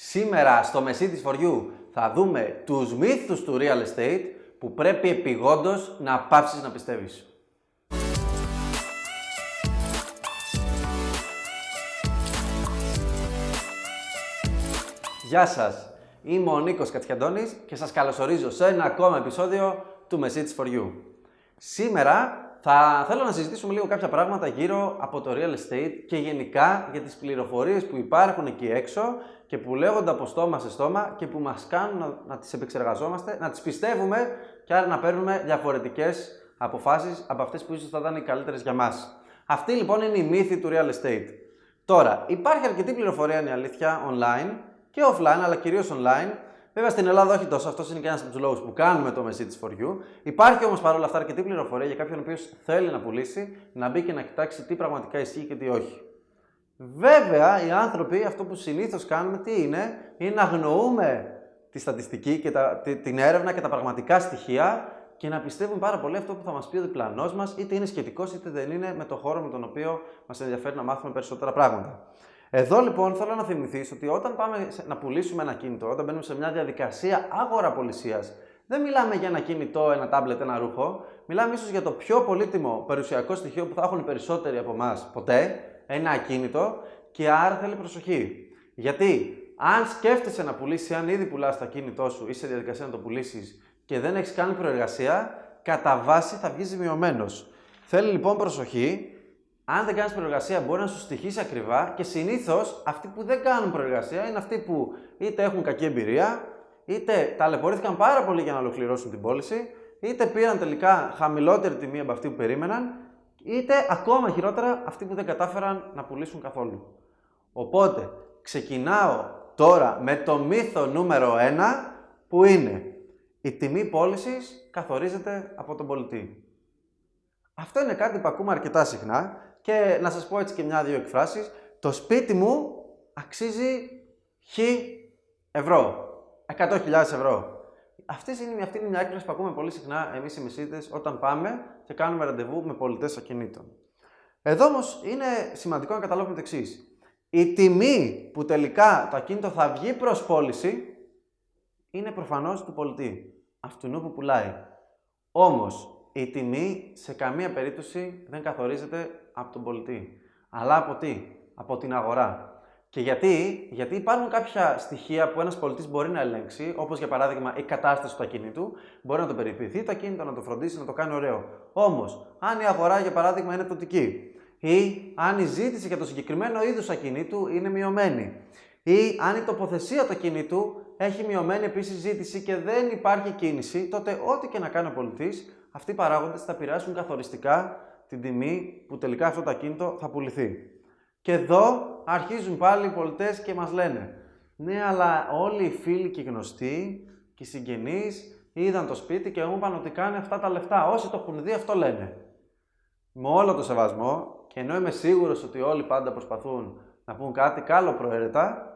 Σήμερα στο Messitis for You θα δούμε τους μύθους του real estate που πρέπει επιγόντως να πάψεις να πιστεύεις. Γεια σας, είμαι ο Νίκος Κατσιαντώνης και σας καλωσορίζω σε ένα ακόμα επεισόδιο του Messitis for You. Σήμερα θα θέλω να συζητήσουμε λίγο κάποια πράγματα γύρω από το real estate και γενικά για τις πληροφορίες που υπάρχουν εκεί έξω και που λέγονται από στόμα σε στόμα και που μας κάνουν να, να τις επεξεργαζόμαστε, να τις πιστεύουμε και άρα να παίρνουμε διαφορετικές αποφάσεις από αυτές που ίσως θα ήταν οι καλύτερες για μας. Αυτή λοιπόν είναι η μύθη του real estate. Τώρα, υπάρχει αρκετή πληροφορία, είναι η αλήθεια, online και offline, αλλά κυρίως online, Βέβαια στην Ελλάδα όχι τόσο, αυτός είναι και ένας από τους λόγους που κάνουμε το Message for You. Υπάρχει όμως παρόλα αυτά αρκετή πληροφορία για κάποιον ο οποίος θέλει να πουλήσει, να μπει και να κοιτάξει τι πραγματικά ισχύει και τι όχι. Βέβαια, οι άνθρωποι αυτό που συνήθως κάνουμε τι είναι, είναι να αγνοούμε τη στατιστική και τα, την έρευνα και τα πραγματικά στοιχεία και να πιστεύουμε πάρα πολύ αυτό που θα μας πει ο διπλανός μας, είτε είναι σχετικός είτε δεν είναι με το χώρο με τον οποίο μας ενδιαφέρει να μάθουμε περισσότερα πράγματα. Εδώ λοιπόν θέλω να θυμηθείς ότι όταν πάμε να πουλήσουμε ένα κινητό, όταν μπαίνουμε σε μια διαδικασία αγοραπολισία, δεν μιλάμε για ένα κινητό, ένα τάμπλετ, ένα ρούχο. Μιλάμε ίσως για το πιο πολύτιμο περιουσιακό στοιχείο που θα έχουν οι περισσότεροι από εμάς ποτέ, ένα ακίνητο, και άρα θέλει προσοχή. Γιατί αν σκέφτεσαι να πουλήσεις, αν ήδη πουλάς το ακίνητό σου ή σε διαδικασία να το πουλήσεις και δεν έχεις κάνει προεργασία, κατά βάση θα βγεις ζημιωμένος. Θέλει λοιπόν προσοχή αν δεν κάνεις προεργασία, μπορεί να σου στοιχήσει ακριβά και συνήθως αυτοί που δεν κάνουν προεργασία είναι αυτοί που είτε έχουν κακή εμπειρία, είτε ταλαιπωρήθηκαν πάρα πολύ για να ολοκληρώσουν την πώληση, είτε πήραν τελικά χαμηλότερη τιμή από αυτή που περίμεναν, είτε ακόμα χειρότερα αυτοί που δεν κατάφεραν να πουλήσουν καθόλου. Οπότε, ξεκινάω τώρα με το μύθο νούμερο 1 που είναι η τιμή πώλησης καθορίζεται από τον πολιτή. Αυτό είναι κάτι που ακούμε αρκετά συχνά και να σας πω έτσι και μια-δύο εκφράσεις. Το σπίτι μου αξίζει χ ευρώ. 100.000 ευρώ. Αυτή είναι, αυτή είναι μια έκφραση που ακούμε πολύ συχνά εμείς οι μεσίτες όταν πάμε και κάνουμε ραντεβού με πολιτές ακινήτων. Εδώ όμως είναι σημαντικό να καταλάβουμε το εξής. Η τιμή που τελικά το ακίνητο θα βγει προς πώληση είναι προφανώς του πολιτή, αυτού που πουλάει. Όμως, η τιμή σε καμία περίπτωση δεν καθορίζεται από τον πολιτή. Αλλά από τι; Από την αγορά. Και γιατί, γιατί υπάρχουν κάποια στοιχεία που ένας πολιτής μπορεί να ελέγξει, όπως για παράδειγμα η κατάσταση του ακίνητου, μπορεί να το περιποιηθεί το ακίνητο, να το φροντίσει, να το κάνει ωραίο. Όμως, αν η αγορά για παράδειγμα είναι πτωτική, ή αν η ζήτηση για το συγκεκριμένο είδος ακινήτου είναι μειωμένη, ή αν η τοποθεσία του ακινήτου έχει μειωμένη επίσης ζήτηση και δεν υπάρχει κίνηση, τότε ό,τι και να κάνει ο πολιτής, αυτοί οι παράγοντες θα επηρεάσουν καθοριστικά την τιμή που τελικά αυτό το ακίνητο θα πουληθεί. Και εδώ αρχίζουν πάλι οι πολιτές και μας λένε ναι, αλλά όλοι οι φίλοι και οι γνωστοί και οι συγγενείς είδαν το σπίτι και μου είπαν ότι κάνει αυτά τα λεφτά. Όσοι το έχουν δει αυτό λένε. Με όλο το σεβασμό και ενώ είμαι σίγουρος ότι όλοι πάντα προσπαθούν να πούν κάτι καλό προαίρετα,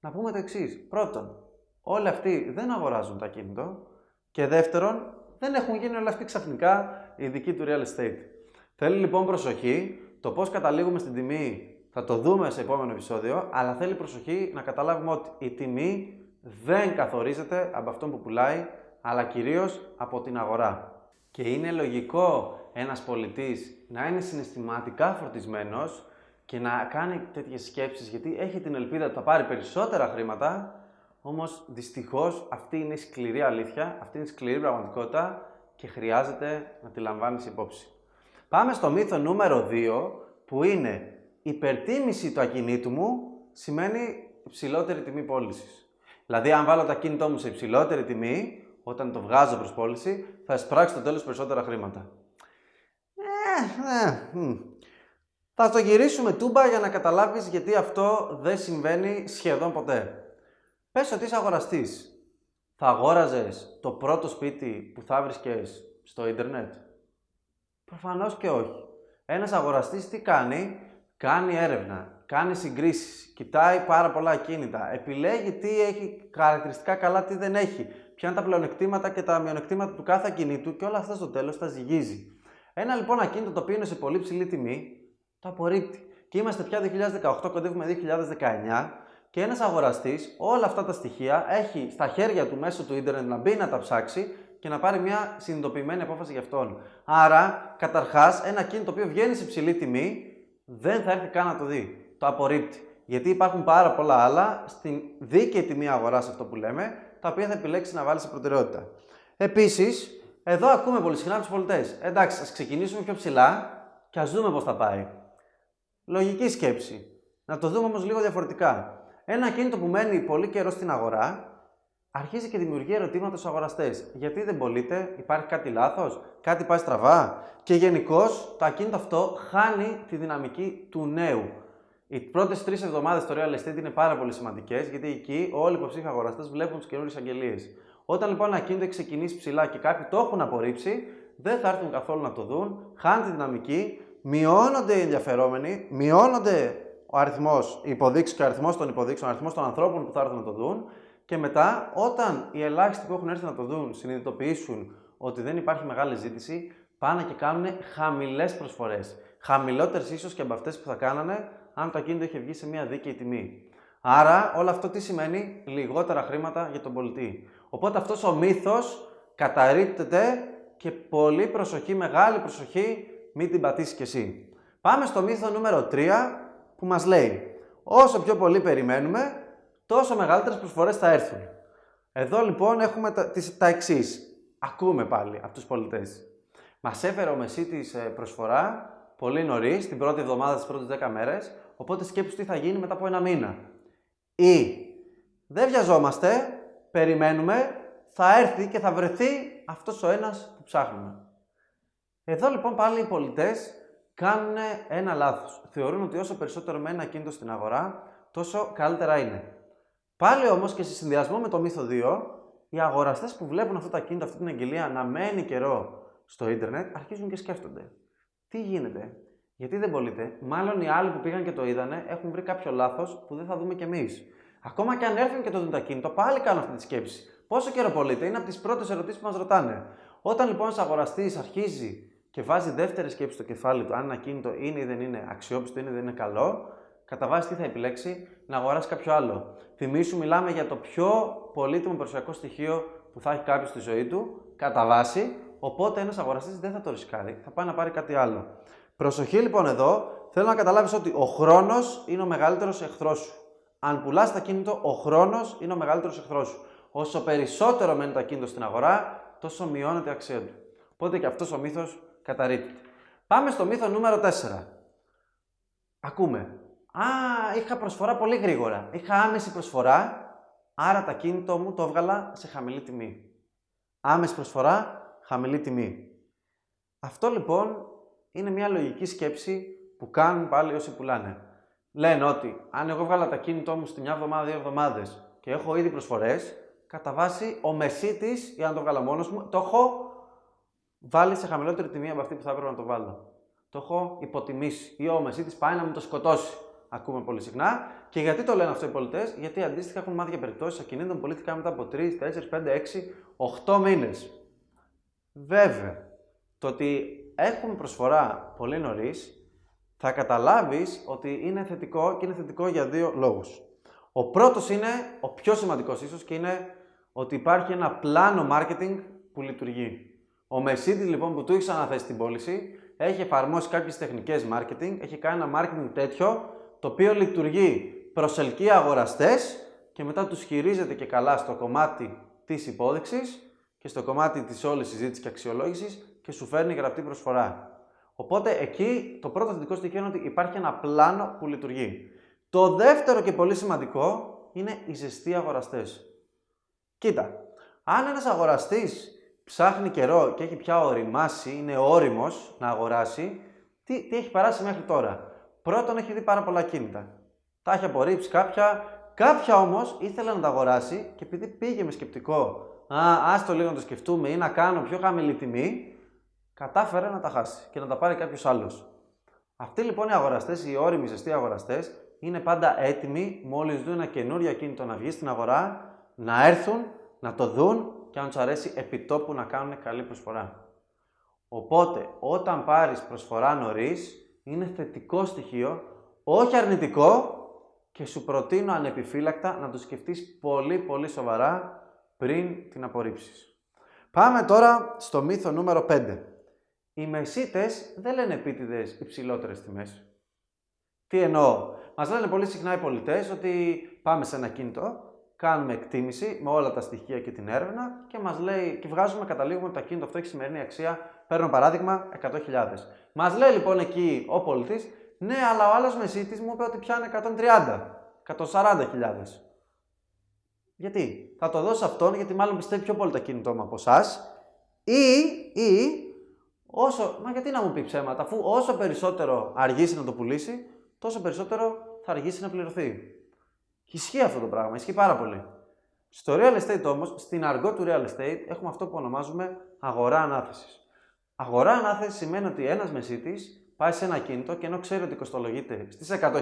να πούμε το εξής. Πρώτον, όλοι αυτοί δεν αγοράζουν το ακίνητο και δεύτερον, δεν έχουν γίνει όλα αυτοί ξαφνικά ειδικοί του real estate. Θέλει λοιπόν προσοχή. Το πώς καταλήγουμε στην τιμή θα το δούμε σε επόμενο επεισόδιο, αλλά θέλει προσοχή να καταλάβουμε ότι η τιμή δεν καθορίζεται από αυτόν που πουλάει, αλλά κυρίως από την αγορά. Και είναι λογικό ένας πολιτής να είναι συναισθηματικά φορτισμένος και να κάνει τέτοιες σκέψεις γιατί έχει την ελπίδα ότι θα πάρει περισσότερα χρήματα, όμως δυστυχώς αυτή είναι η σκληρή αλήθεια, αυτή είναι η σκληρή πραγματικότητα και χρειάζεται να τη λαμβάνεις υπόψη. Πάμε στο μύθο νούμερο 2 που είναι υπερτίμηση του ακινήτου μου σημαίνει υψηλότερη τιμή πώλησης. Δηλαδή, αν βάλω το ακίνητό μου σε υψηλότερη τιμή, όταν το βγάζω προς πώληση, θα εισπράξει στο τέλος περισσότερα χρήματα. Ε, ε, Θα το γυρίσουμε τούμπα για να καταλάβεις γιατί αυτό δεν συμβαίνει σχεδόν ποτέ. Πες ότι είσαι αγοραστής. Θα αγόραζες το πρώτο σπίτι που θα βρίσκες στο ίντερνετ; Προφανώς και όχι. Ένας αγοραστής τι κάνει, κάνει έρευνα, κάνει συγκρίσεις, κοιτάει πάρα πολλά ακίνητα, επιλέγει τι έχει χαρακτηριστικά καλά, τι δεν έχει, ποια είναι τα πλεονεκτήματα και τα μειονεκτήματα του κάθε ακινήτου και όλα αυτά στο τέλος τα ζυγίζει. Ένα λοιπόν ακίνητο το οποίο είναι σε πολύ ψηλή τιμή, το απορρίπτει. Και είμαστε πια 2018, κοντεύουμε 2019 και ένας αγοραστής όλα αυτά τα στοιχεία έχει στα χέρια του μέσω του ίντερνετ να μπει να τα ψάξει και να πάρει μια συνειδητοποιημένη απόφαση για αυτόν. Άρα, καταρχάς, ένα κίνητο το οποίο βγαίνει σε υψηλή τιμή δεν θα έρθει καν να το δει. Το απορρίπτει. Γιατί υπάρχουν πάρα πολλά άλλα στην δίκαιη τιμή αγοράς, αυτό που λέμε, τα οποία θα επιλέξει να βάλει σε προτεραιότητα. Επίσης, εδώ ακούμε πολύ συχνά τους πολιτές. Εντάξει, ας ξεκινήσουμε πιο ψηλά και ας δούμε πώς θα πάει. Λογική σκέψη. Να το δούμε όμως λίγο διαφορετικά. Ένα κίνητο που μένει πολύ καιρό στην αγορά αρχίζει και δημιουργεί ερωτήματα στους αγοραστές. Γιατί δεν πωλείται, υπάρχει κάτι λάθος, κάτι πάει στραβά. Και γενικώς το ακίνητο αυτό χάνει τη δυναμική του νέου. Οι πρώτες τρεις εβδομάδες στο real estate είναι πάρα πολύ σημαντικές γιατί εκεί όλοι οι υποψήφοι αγοραστές βλέπουν τις καινούριες αγγελίες. Όταν λοιπόν ένα ακίνητο έχει ξεκινήσει ψηλά και κάποιοι το έχουν απορρίψει, δεν θα έρθουν καθόλου να το δουν, χάνει τη δυναμική, μειώνονται οι ενδιαφερόμενοι, μειώνονται ο αριθμός υποδείξεις και ο αριθμός των υποδείξεων, ο αριθμός των ανθρώπων που θα έρθουν να το δουν. Και μετά, όταν οι ελάχιστοι που έχουν έρθει να το δουν συνειδητοποιήσουν ότι δεν υπάρχει μεγάλη ζήτηση, πάνε και κάνουν χαμηλές προσφορές. Χαμηλότερες ίσως και από αυτές που θα κάνανε αν το ακίνητο είχε βγει σε μια δίκαιη τιμή. Άρα, όλο αυτό τι σημαίνει, λιγότερα χρήματα για τον πολιτή. Οπότε αυτός ο μύθος καταρρύπτεται και πολύ προσοχή, μεγάλη προσοχή, μην την πατήσεις κι εσύ. Πάμε στο μύθο νούμερο 3 που μας λέει όσο πιο πολύ περιμένουμε, τόσο μεγαλύτερες προσφορές θα έρθουν. Εδώ λοιπόν έχουμε τα, τις, τα εξής. Ακούμε πάλι από τους πολιτές. Μας έφερε ο Μεσίτης ε, προσφορά πολύ νωρίς, την πρώτη εβδομάδα τις πρώτες 10 μέρες, οπότε σκέψου τι θα γίνει μετά από ένα μήνα. Ή δεν βιαζόμαστε, περιμένουμε, θα έρθει και θα βρεθεί αυτός ο ένας που ψάχνουμε. Εδώ λοιπόν πάλι οι πολιτές κάνουν ένα λάθος. Θεωρούν ότι όσο περισσότερο μένει ένα κίνητο στην αγορά, τόσο καλύτερα είναι. Πάλι όμως και σε συνδυασμό με το μύθο 2, οι αγοραστές που βλέπουν αυτά τα κίνητα, αυτή την αγγελία να μένει καιρό στο ίντερνετ, αρχίζουν και σκέφτονται. Τι γίνεται, γιατί δεν πωλείται; Μάλλον οι άλλοι που πήγαν και το είδανε έχουν βρει κάποιο λάθος που δεν θα δούμε κι εμείς. Ακόμα και αν έρθουν και το δουν το κίνητο, πάλι κάνουν αυτή τη σκέψη. Πόσο καιρό πωλείται, είναι από τις πρώτες ερωτήσεις που μας ρωτάνε. Όταν λοιπόν ένας αγοραστής αρχίζει και βάζει δεύτερη σκέψη στο κεφάλι του, αν ένα κίνητο είναι ή δεν είναι αξιόπιστο, είναι ή δεν είναι καλό, κατά βάση τι θα επιλέξει, να αγοράσει κάποιο άλλο. Θυμήσου, μιλάμε για το πιο πολύτιμο προσωπικό στοιχείο που θα έχει κάποιος στη ζωή του, κατά βάση, οπότε ένας αγοραστής δεν θα το ρισκάρει, θα πάει να πάρει κάτι άλλο. Προσοχή λοιπόν εδώ, θέλω να καταλάβεις ότι ο χρόνος είναι ο μεγαλύτερος εχθρός σου. Αν πουλάς τα κίνητο, ο χρόνος είναι ο μεγαλύτερος εχθρός σου. Όσο περισσότερο μένει το ακίνητο στην αγορά, τόσο μειώνεται η αξία του. Οπότε και αυτός ο μύθος καταρρύπτει. Πάμε στο μύθο νούμερο 4. Ακούμε. Α, είχα προσφορά πολύ γρήγορα. Είχα άμεση προσφορά, άρα τα κίνητο μου το έβγαλα σε χαμηλή τιμή. Άμεση προσφορά, χαμηλή τιμή. Αυτό λοιπόν είναι μια λογική σκέψη που κάνουν πάλι όσοι πουλάνε. Λένε ότι αν εγώ βγάλα τα κίνητό μου στη μια εβδομάδα, δύο εβδομάδες και έχω ήδη προσφορές, κατά βάση ο μεσίτης, ή αν το βγάλα μόνος μου, το έχω βάλει σε χαμηλότερη τιμή από αυτή που θα έπρεπε να το βάλω. Το έχω υποτιμήσει. Ή ο μεσίτης πάει να μου το σκοτώσει. Ακούμε πολύ συχνά. Και γιατί το λένε αυτό οι πολιτές, Γιατί αντίστοιχα έχουν μάθει για περιπτώσεις ακινήτων που πουλήθηκαν μετά από 3, 4, 5, 6, 8 μήνες. Βέβαια, το ότι έχουμε προσφορά πολύ νωρίς θα καταλάβεις ότι είναι θετικό και είναι θετικό για δύο λόγους. Ο πρώτος είναι ο πιο σημαντικός ίσως και είναι ότι υπάρχει ένα πλάνο marketing που λειτουργεί. Ο Mercedes λοιπόν που του έχει αναθέσει την πώληση έχει εφαρμόσει κάποιες τεχνικές marketing, έχει κάνει ένα marketing τέτοιο το οποίο λειτουργεί, προσελκύει αγοραστές και μετά τους χειρίζεται και καλά στο κομμάτι της υπόδειξης και στο κομμάτι της όλης συζήτησης και αξιολόγησης και σου φέρνει γραπτή προσφορά. Οπότε εκεί το πρώτο θετικό στοιχείο είναι ότι υπάρχει ένα πλάνο που λειτουργεί. Το δεύτερο και πολύ σημαντικό είναι οι ζεστοί αγοραστές. Κοίτα, αν ένας αγοραστής ψάχνει καιρό και έχει πια οριμάσει, είναι όριμος να αγοράσει, τι, τι έχει περάσει μέχρι τώρα; Πρώτον, έχει δει πάρα πολλά κίνητα. Τα έχει απορρίψει κάποια, κάποια όμως ήθελε να τα αγοράσει και επειδή πήγε με σκεπτικό, Α, το λίγο να το σκεφτούμε ή να κάνω πιο χαμηλή τιμή, κατάφερε να τα χάσει και να τα πάρει κάποιος άλλος. Αυτοί λοιπόν οι αγοραστές, οι όριμοι ζεστοί αγοραστές, είναι πάντα έτοιμοι μόλις δουν ένα καινούριο κίνητο να βγει στην αγορά, να έρθουν, να το δουν και αν τους αρέσει επιτόπου να κάνουν καλή προσφορά. Οπότε, όταν πάρεις προσφορά νωρίς, είναι θετικό στοιχείο, όχι αρνητικό, και σου προτείνω ανεπιφύλακτα να το σκεφτείς πολύ πολύ σοβαρά πριν την απορρίψεις. Πάμε τώρα στο μύθο νούμερο 5. Οι μεσίτες δεν λένε επίτηδες υψηλότερες τιμές. Τι εννοώ; Μας λένε πολύ συχνά οι πολιτές ότι πάμε σε ένα κινητό, κάνουμε εκτίμηση με όλα τα στοιχεία και την έρευνα και μας λέει και βγάζουμε, καταλήγουμε ότι το ακίνητο αυτό έχει σημερινή αξία. Παίρνω παράδειγμα 100.000. Μας λέει λοιπόν εκεί ο πολιτής, ναι, αλλά ο άλλος μεσίτης μου είπε ότι πιάνει 130, 140.000. Γιατί, θα το δώσω αυτόν γιατί μάλλον πιστεύει πιο πολύ το κινητό μου από εσάς. Ή, ή, όσο, μα γιατί να μου πει ψέματα, αφού όσο περισσότερο αργήσει να το πουλήσει, τόσο περισσότερο θα αργήσει να πληρωθεί. Ισχύει αυτό το πράγμα, ισχύει πάρα πολύ. Στο real estate όμως, στην αργό του real estate, έχουμε αυτό που ονομάζουμε αγορά ανάθεσης. Αγορά ανάθεση σημαίνει ότι ένας μεσίτης πάει σε ένα κίνητο και ενώ ξέρει ότι κοστολογείται στις 100.000,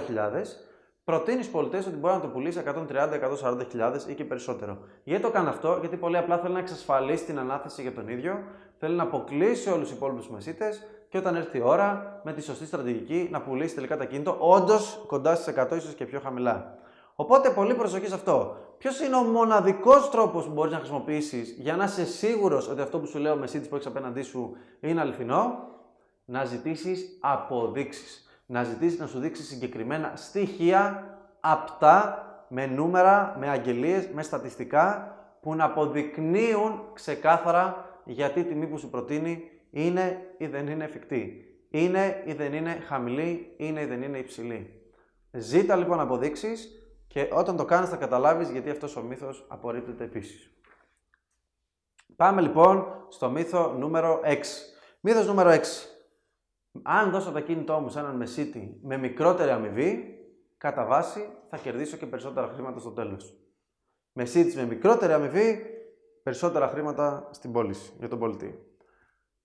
προτείνεις στου πολιτές ότι μπορεί να το πουλήσει 130-140.000 ή και περισσότερο. Γιατί το κάνει αυτό, Γιατί πολύ απλά θέλει να εξασφαλίσει την ανάθεση για τον ίδιο, θέλει να αποκλείσει όλους τους υπόλοιπους μεσίτες και όταν έρθει η ώρα με τη σωστή στρατηγική να πουλήσει τελικά τα κίνητο, όντως κοντά στις 100 ίσως και πιο χαμηλά. Οπότε πολύ προσοχή σε αυτό. Ποιος είναι ο μοναδικός τρόπος που μπορείς να χρησιμοποιήσεις για να είσαι σίγουρος ότι αυτό που σου λέω ο μεσίτη που έχεις απέναντί σου είναι αληθινό, να ζητήσεις αποδείξεις να ζητήσεις να σου δείξει συγκεκριμένα στοιχεία, απτά, με νούμερα, με αγγελίες, με στατιστικά, που να αποδεικνύουν ξεκάθαρα γιατί η τιμή που σου προτείνει είναι ή δεν είναι εφικτή. Είναι ή δεν είναι χαμηλή, είναι ή δεν είναι υψηλή. Ζήτα λοιπόν αποδείξεις και όταν το κάνεις θα καταλάβεις γιατί αυτός ο μύθος απορρίπτεται επίσης. Πάμε λοιπόν στο μύθο νούμερο 6. Μύθος νούμερο 6. Αν δώσω το ακίνητό μου σε έναν μεσίτη με μικρότερη αμοιβή, κατά βάση θα κερδίσω και περισσότερα χρήματα στο τέλος. Μεσίτης με μικρότερη αμοιβή, περισσότερα χρήματα στην πώληση για τον πολιτή.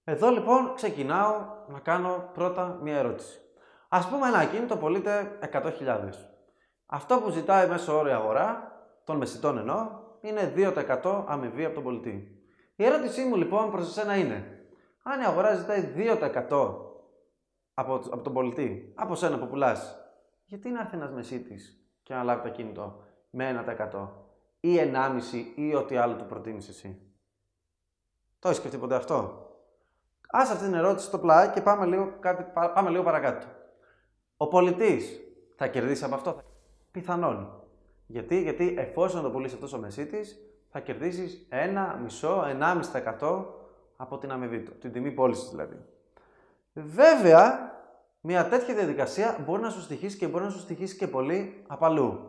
Εδώ λοιπόν ξεκινάω να κάνω πρώτα μία ερώτηση. Ας πούμε ένα ακίνητο πωλείται 100.000. Αυτό που ζητάει μέσω όριο αγορά, των μεσητών εννοώ, είναι 2% αμοιβή από τον πολιτή. Η ερώτησή μου λοιπόν προς εσένα είναι, αν η αγορά ζητάει 2% από, από τον πολιτή, από σένα που πουλάς, γιατί να έρθει ένας μεσίτης και να λάβει το κινητό με 1% ή 1,5% ή ό,τι άλλο του προτείνεις εσύ; Το έχεις σκεφτεί ποτέ αυτό; Άσε αυτή την ερώτηση στο πλάι και πάμε λίγο, κάτι, πάμε λίγο παρακάτω. Ο πολιτής θα κερδίσει από αυτό. Πιθανόν. Γιατί, γιατί εφόσον το πουλήσει αυτός ο μεσίτης, θα κερδίσεις 1,5-1,5% από την αμοιβή του, την τιμή πώλησης δηλαδή. Βέβαια, μια τέτοια διαδικασία μπορεί να σου στοιχήσει και μπορεί να σου στοιχήσει και πολύ απαλού.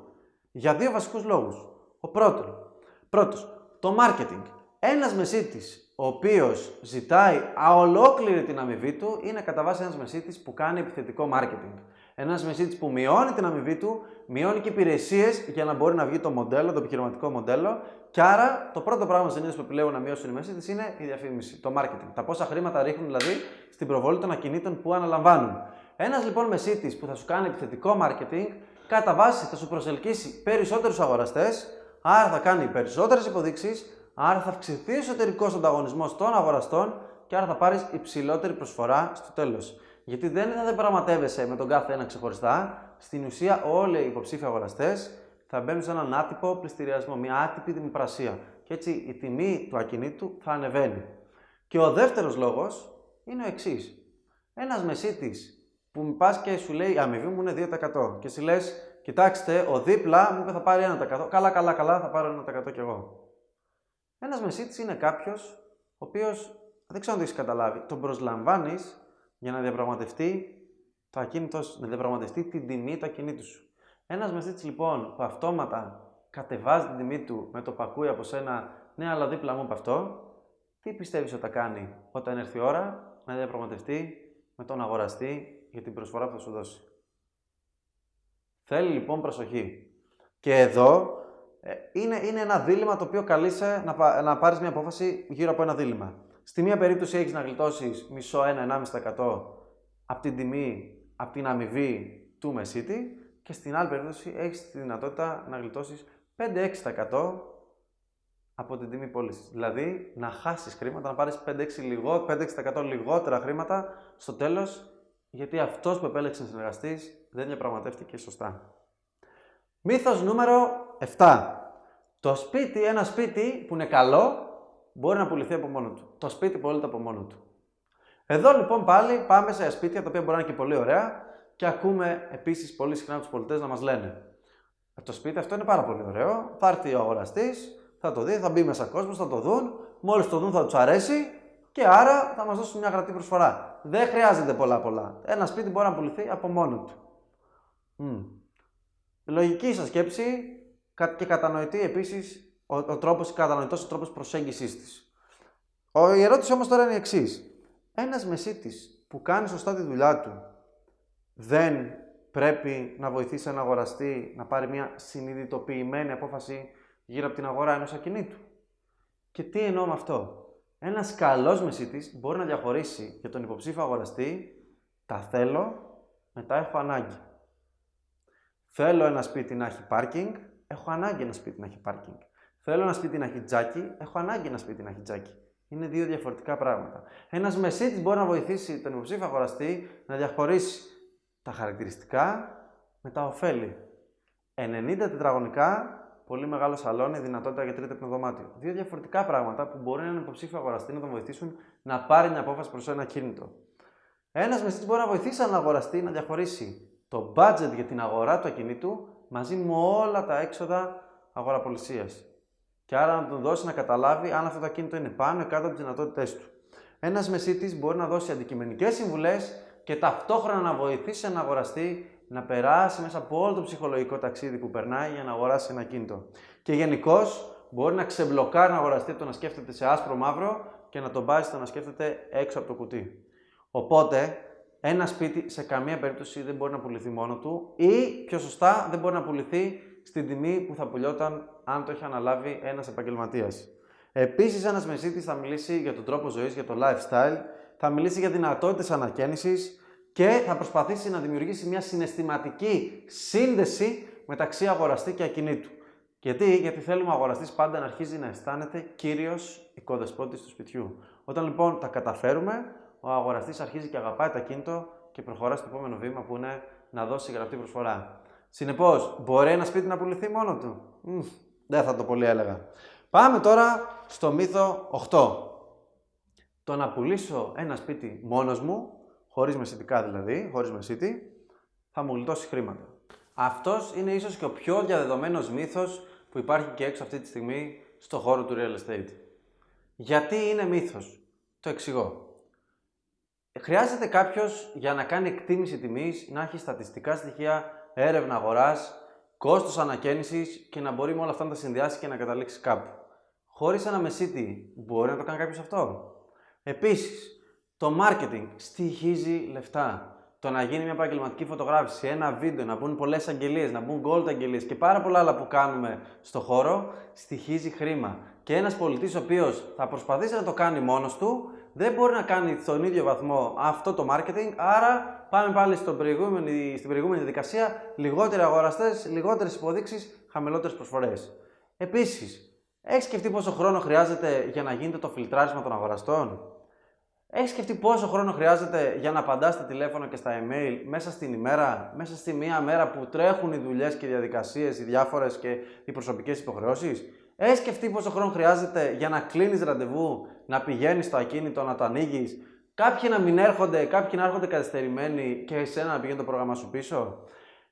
Για δύο βασικούς λόγους. Ο πρώτος, πρώτος το marketing. Ένας μεσίτης ο οποίος ζητάει αολόκληρη την αμοιβή του είναι κατά βάση ένας μεσίτης που κάνει επιθετικό marketing. Ένας μεσίτη που μειώνει την αμοιβή του, μειώνει και υπηρεσίες για να μπορεί να βγει το μοντέλο, το επιχειρηματικό μοντέλο. Και άρα το πρώτο πράγμα συνήθως που επιλέγουν να μειώσουν οι μεσίτε είναι η διαφήμιση, το marketing. Τα πόσα χρήματα ρίχνουν δηλαδή στην προβολή των ακινήτων που αναλαμβάνουν. Ένας λοιπόν μεσίτη που θα σου κάνει επιθετικό marketing, κατά βάση θα σου προσελκύσει περισσότερους αγοραστές, άρα θα κάνει περισσότερες υποδείξεις, άρα θα αυξηθεί ο εσωτερικός ανταγωνισμός των αγοραστών και άρα θα πάρεις υψηλότερη προσφορά στο τέλος. Γιατί δεν θα πραγματεύεσαι με τον κάθε ένα ξεχωριστά. Στην ουσία, όλοι οι υποψήφοι αγοραστές θα μπαίνουν σε έναν άτυπο πληστηριασμό, μια άτυπη δημοπρασία. Και έτσι η τιμή του ακινήτου θα ανεβαίνει. Και ο δεύτερος λόγος είναι ο εξής. Ένας μεσίτης που πας και σου λέει η αμοιβή μου είναι 2% και σου λες, κοιτάξτε, ο δίπλα μου είπε θα πάρει 1%. Καλά, καλά, καλά, θα πάρω 1% κι εγώ. Ένας μεσίτης είναι κάποιος ο οποίος δεν ξέρω αν το έχεις καταλάβει. Τον προσλαμβάνεις για να διαπραγματευτεί το ακίνητο, να διαπραγματευτεί την τιμή του ακινήτου σου. Ένας μεσίτη λοιπόν που αυτόματα κατεβάζει την τιμή του με το πακούι από σένα, ναι, αλλά δίπλα μου από αυτό, τι πιστεύεις ότι θα κάνει όταν έρθει η ώρα να διαπραγματευτεί με τον αγοραστή για την προσφορά που θα σου δώσει; Θέλει λοιπόν προσοχή. Και εδώ ε, είναι, είναι ένα δίλημα το οποίο καλείσαι να, να πάρεις μια απόφαση γύρω από ένα δίλημα. Στη μία περίπτωση έχεις να γλιτώσεις μισό 1-1,5% από την τιμή, από την αμοιβή του μεσίτη και στην άλλη περίπτωση έχεις τη δυνατότητα να γλιτώσεις 5-6% από την τιμή πώλησης. Δηλαδή να χάσεις χρήματα, να πάρεις 5-6% λιγότερα χρήματα στο τέλος γιατί αυτός που επέλεξε να συνεργαστείς δεν διαπραγματεύτηκε σωστά. Μύθος νούμερο 7. Το σπίτι, ένα σπίτι που είναι καλό, μπορεί να πουληθεί από μόνο του. Το σπίτι πωλείται από μόνο του. Εδώ λοιπόν πάλι πάμε σε σπίτια τα οποία μπορεί να είναι και πολύ ωραία και ακούμε επίσης πολύ συχνά τους πολιτές να μας λένε Το σπίτι αυτό είναι πάρα πολύ ωραίο. Θα έρθει ο αγοραστής, θα το δει, θα μπει μέσα κόσμος, θα το δουν. Μόλις το δουν θα τους αρέσει και άρα θα μας δώσουν μια γραπτή προσφορά. Δεν χρειάζεται πολλά πολλά. Ένα σπίτι μπορεί να πουληθεί από μόνο του. Mm. Λογική σας σκέψη και κατανοητή επίσης ο, ο τρόπος, κατανοητός ο τρόπος προσέγγιση της. Η ερώτηση όμως τώρα είναι η εξής. Ένας μεσίτης που κάνει σωστά τη δουλειά του δεν πρέπει να βοηθήσει ένα αγοραστή να πάρει μια συνειδητοποιημένη απόφαση γύρω από την αγορά ενός ακινήτου. Και τι εννοώ με αυτό; Ένας καλός μεσίτης μπορεί να διαχωρίσει για τον υποψήφιο αγοραστή τα θέλω, μετά έχω ανάγκη. Θέλω ένα σπίτι να έχει πάρκινγκ, έχω ανάγκη ένα σπίτι να έχει πάρκινγκ. Θέλω ένα σπίτι να έχει τζάκι, έχω ανάγκη ένα σπίτι να έχει τζάκι. Είναι δύο διαφορετικά πράγματα. Ένας μεσίτης μπορεί να βοηθήσει τον υποψήφιο αγοραστή να διαχωρίσει τα χαρακτηριστικά με τα ωφέλη. 90 τετραγωνικά, πολύ μεγάλο σαλόνι, δυνατότητα για τρίτο δωμάτιο. Δύο διαφορετικά πράγματα που μπορεί έναν υποψήφιο αγοραστή να τον βοηθήσουν να πάρει μια απόφαση προς ένα κίνητο. Ένας μεσίτης μπορεί να βοηθήσει έναν αγοραστή να διαχωρίσει το budget για την αγορά του ακινήτου μαζί με όλα τα έξοδα αγοραπολισίας. Και άρα να τον δώσει να καταλάβει αν αυτό το ακίνητο είναι πάνω ή κάτω από τις δυνατότητές του. Ένας μεσίτης μπορεί να δώσει αντικειμενικές συμβουλές και ταυτόχρονα να βοηθήσει έναν αγοραστή να περάσει μέσα από όλο το ψυχολογικό ταξίδι που περνάει για να αγοράσει ένα κίνητο. Και γενικώς μπορεί να ξεμπλοκάρει έναν αγοραστή από το να σκέφτεται σε άσπρο μαύρο και να τον πάει στο να σκέφτεται έξω από το κουτί. Οπότε, ένα σπίτι σε καμία περίπτωση δεν μπορεί να πουληθεί μόνο του ή πιο σωστά δεν μπορεί να πουληθεί στην τιμή που θα πουλιόταν αν το έχει αναλάβει ένας επαγγελματίας. Επίσης, ένας μεσίτης θα μιλήσει για τον τρόπο ζωής, για το lifestyle θα μιλήσει για δυνατότητες ανακαίνησης και θα προσπαθήσει να δημιουργήσει μια συναισθηματική σύνδεση μεταξύ αγοραστή και ακινήτου. Γιατί, Γιατί θέλουμε ο αγοραστής πάντα να αρχίζει να αισθάνεται κύριος οικοδεσπότης του σπιτιού. Όταν λοιπόν τα καταφέρουμε, ο αγοραστής αρχίζει και αγαπάει το ακίνητο και προχωρά στο επόμενο βήμα που είναι να δώσει γραπτή προσφορά. Συνεπώς, μπορεί ένα σπίτι να πουληθεί μόνο του; δεν θα το πολύ έλεγα. Πάμε τώρα στο μύθο 8 το να πουλήσω ένα σπίτι μόνος μου, χωρίς μεσητικά δηλαδή, χωρίς μεσίτη, θα μου γλιτώσει χρήματα. Αυτός είναι ίσως και ο πιο διαδεδομένος μύθος που υπάρχει και έξω αυτή τη στιγμή στο χώρο του real estate. Γιατί είναι μύθος; Το εξηγώ. Χρειάζεται κάποιος για να κάνει εκτίμηση τιμής να έχει στατιστικά στοιχεία, έρευνα αγοράς, κόστος ανακαίνησης και να μπορεί με όλα αυτά να τα συνδυάσει και να καταλήξει κάπου. Χωρίς ένα μεσίτη μπορεί να το κάνει κάποιος αυτό. Επίσης, το marketing στοιχίζει λεφτά. Το να γίνει μια επαγγελματική φωτογράφηση, ένα βίντεο, να μπουν πολλές αγγελίες, να μπουν gold αγγελίες και πάρα πολλά άλλα που κάνουμε στο χώρο, στοιχίζει χρήμα. Και ένας πολιτής ο οποίος θα προσπαθήσει να το κάνει μόνος του, δεν μπορεί να κάνει στον ίδιο βαθμό αυτό το marketing. Άρα, πάμε πάλι στο προηγούμενη, στην προηγούμενη διαδικασία, λιγότεροι αγοραστές, λιγότερες υποδείξεις, χαμηλότερες προσφορές. Επίσης, έχεις σκεφτεί πόσο χρόνο χρειάζεται για να γίνεται το φιλτράρισμα των αγοραστών; Έχεις σκεφτεί πόσο χρόνο χρειάζεται για να απαντάς στα τηλέφωνα και στα email μέσα στην ημέρα, μέσα στη μία μέρα που τρέχουν οι δουλειές και οι διαδικασίες, οι διάφορες και οι προσωπικές υποχρεώσεις; Έχει σκεφτεί πόσο χρόνο χρειάζεται για να κλείνεις ραντεβού, να πηγαίνεις στο ακίνητο, να το ανοίγεις. Κάποιοι να μην έρχονται, κάποιοι να έρχονται καθυστερημένοι και εσένα να πηγαίνει το πρόγραμμα σου πίσω.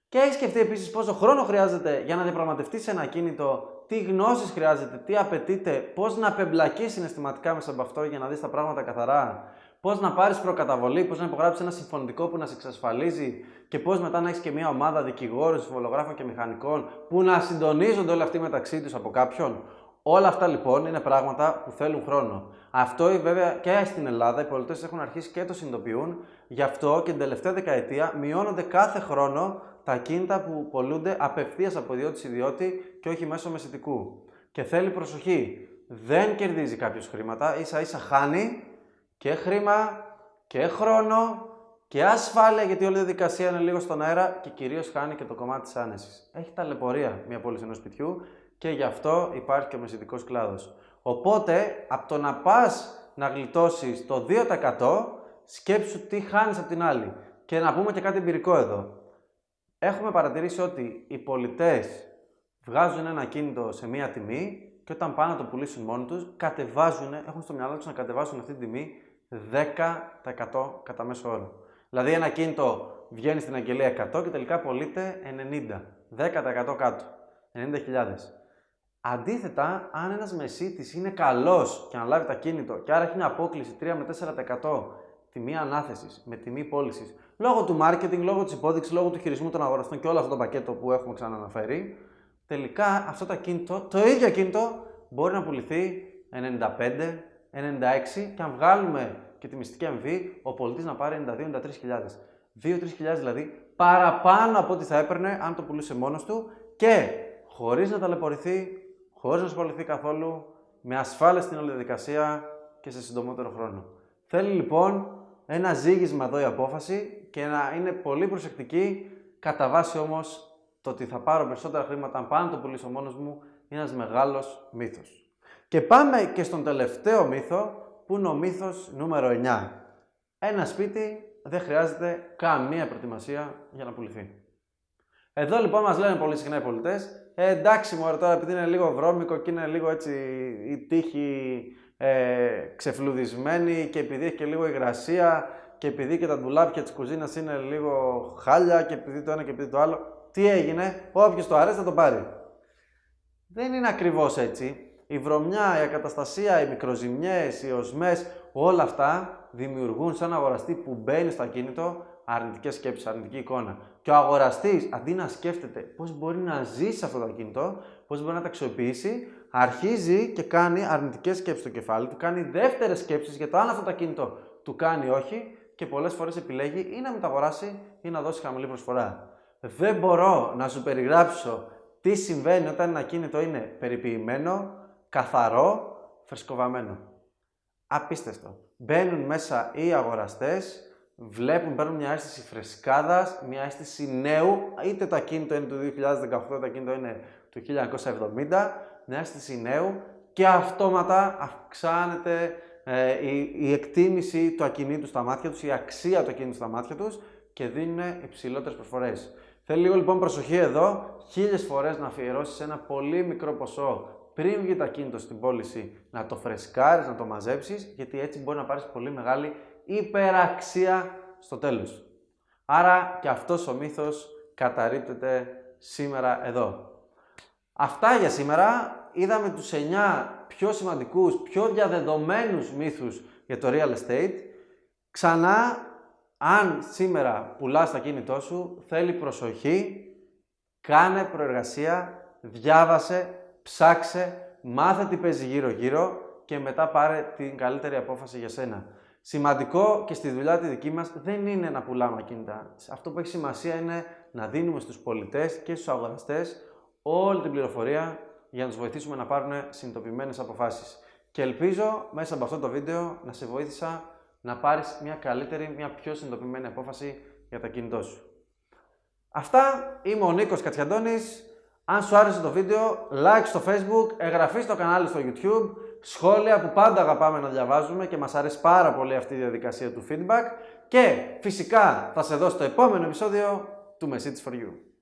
Και έχει σκεφτεί επίσης πόσο χρόνο χρειάζεται για να διαπραγματευτείς ένα ακίνητο τι γνώσεις χρειάζεται, τι απαιτείται, πώς να απεμπλακείς συναισθηματικά μέσα από αυτό για να δεις τα πράγματα καθαρά, πώς να πάρεις προκαταβολή, πώς να υπογράψεις ένα συμφωνητικό που να σε εξασφαλίζει και πώς μετά να έχεις και μια ομάδα δικηγόρων, συμβολογράφων και μηχανικών που να συντονίζονται όλοι αυτοί μεταξύ τους από κάποιον. Όλα αυτά λοιπόν είναι πράγματα που θέλουν χρόνο. Αυτό βέβαια και στην Ελλάδα οι πολιτές έχουν αρχίσει και το συνειδητοποιούν. Γι' αυτό και την τελευταία δεκαετία μειώνονται κάθε χρόνο τα κίνητα που πολλούνται απευθείας από ιδιώτη σε ιδιώτη και όχι μέσω μεσητικού. Και θέλει προσοχή. Δεν κερδίζει κάποιος χρήματα, ίσα ίσα χάνει και χρήμα και χρόνο και ασφάλεια, γιατί όλη η διαδικασία είναι λίγο στον αέρα και κυρίως χάνει και το κομμάτι της άνεσης. Έχει ταλαιπωρία μια πόλη ενός σπιτιού και γι' αυτό υπάρχει και ο μεσητικός κλάδος. Οπότε, από το να πας να γλιτώσεις το 2%, σκέψου τι χάνεις από την άλλη. Και να πούμε και κάτι εμπειρικό εδώ. έχουμε παρατηρήσει ότι οι πολιτές βγάζουν ένα κίνητο σε μία τιμή και όταν πάνε να το πουλήσουν μόνοι τους, κατεβάζουν, έχουν στο μυαλό τους να κατεβάσουν αυτή την τιμή 10% κατά μέσο όρο. Δηλαδή ένα κίνητο βγαίνει στην αγγελία 100 και τελικά πωλείται 90. 10% κάτω. 90.000. Αντίθετα, αν ένας μεσίτης είναι καλός και αναλάβει τα κίνητο και άρα έχει μια απόκληση 3 με 4% τιμή ανάθεσης με τιμή πώλησης λόγω του marketing, λόγω της υπόδειξης, λόγω του χειρισμού των αγοραστών και όλο αυτό το πακέτο που έχουμε ξαναναφέρει, τελικά αυτό το κίνητο, το ίδιο κίνητο μπορεί να πουληθεί 95, 96 και αν βγάλουμε και τη μυστική αμοιβή, ο πολιτής να πάρει 92-93 2-3 δηλαδή παραπάνω από ό,τι θα έπαιρνε αν το πουλούσε μόνος του και χωρίς να ταλαιπωρηθεί, χωρίς να ασχοληθεί καθόλου, με ασφάλεια στην όλη διαδικασία και σε συντομότερο χρόνο. Θέλει λοιπόν ένα ζήγισμα εδώ η απόφαση και να είναι πολύ προσεκτική, κατά βάση όμως το ότι θα πάρω περισσότερα χρήματα αν πάνω το πουλήσω μόνος μου είναι ένας μεγάλος μύθος. Και πάμε και στον τελευταίο μύθο που είναι ο μύθος νούμερο 9. Ένα σπίτι δεν χρειάζεται καμία προετοιμασία για να πουληθεί. Εδώ λοιπόν μας λένε πολύ συχνά οι πολιτές, ε, εντάξει μου τώρα επειδή είναι λίγο βρώμικο και είναι λίγο έτσι η τύχη ε, ξεφλουδισμένη και επειδή έχει και λίγο υγρασία και επειδή και τα ντουλάπια της κουζίνας είναι λίγο χάλια και επειδή το ένα και επειδή το άλλο, τι έγινε, όποιος το αρέσει θα το πάρει. Δεν είναι ακριβώς έτσι. Η βρωμιά, η ακαταστασία, οι μικροζημιές, οι οσμές, όλα αυτά δημιουργούν σαν αγοραστή που μπαίνει στο ακίνητο αρνητικές σκέψεις, αρνητική εικόνα. Και ο αγοραστής, αντί να σκέφτεται πώς μπορεί να ζήσει αυτό το ακίνητο, πώς μπορεί να τα αξιοποιήσει, αρχίζει και κάνει αρνητικές σκέψεις στο κεφάλι του, κάνει δεύτερες σκέψεις για το αν αυτό το ακίνητο του κάνει όχι και πολλές φορές επιλέγει ή να μεταγοράσει ή να δώσει χαμηλή προσφορά. Δεν μπορώ να σου περιγράψω τι συμβαίνει όταν ένα ακίνητο είναι περιποιημένο, καθαρό, φρεσκοβαμένο. Απίστευτο. Μπαίνουν μέσα οι αγοραστές, βλέπουν, παίρνουν μια αίσθηση φρεσκάδας, μια αίσθηση νέου, είτε το ακίνητο είναι του 2018, το ακίνητο είναι του 1970, μια αίσθηση νέου και αυτόματα αυξάνεται ε, η, η, εκτίμηση του ακινήτου στα μάτια τους, η αξία του ακινήτου στα μάτια τους και δίνουν υψηλότερες προσφορές. Θέλει λίγο λοιπόν προσοχή εδώ, χίλιες φορές να αφιερώσεις ένα πολύ μικρό ποσό πριν βγει το ακίνητο στην πώληση, να το φρεσκάρεις, να το μαζέψεις, γιατί έτσι μπορεί να πάρεις πολύ μεγάλη υπεραξία στο τέλος. Άρα και αυτός ο μύθος καταρρύπτεται σήμερα εδώ. Αυτά για σήμερα. Είδαμε τους 9 πιο σημαντικούς, πιο διαδεδομένους μύθους για το real estate. Ξανά, αν σήμερα πουλάς τα κίνητό σου, θέλει προσοχή, κάνε προεργασία, διάβασε, ψάξε, μάθε τι παίζει γύρω-γύρω και μετά πάρε την καλύτερη απόφαση για σένα. Σημαντικό και στη δουλειά τη δική μας δεν είναι να πουλάμε ακίνητα. Αυτό που έχει σημασία είναι να δίνουμε στους πολιτές και στους αγοραστές όλη την πληροφορία για να τους βοηθήσουμε να πάρουν συνειδητοποιημένες αποφάσεις. Και ελπίζω μέσα από αυτό το βίντεο να σε βοήθησα να πάρεις μια καλύτερη, μια πιο συνειδητοποιημένη απόφαση για τα κινητό σου. Αυτά, είμαι ο Νίκος Κατσιαντώνης. Αν σου άρεσε το βίντεο, like στο facebook, εγγραφή στο κανάλι στο youtube, σχόλια που πάντα αγαπάμε να διαβάζουμε και μας αρέσει πάρα πολύ αυτή η διαδικασία του feedback και φυσικά θα σε δώσω το επόμενο επεισόδιο του Message for You.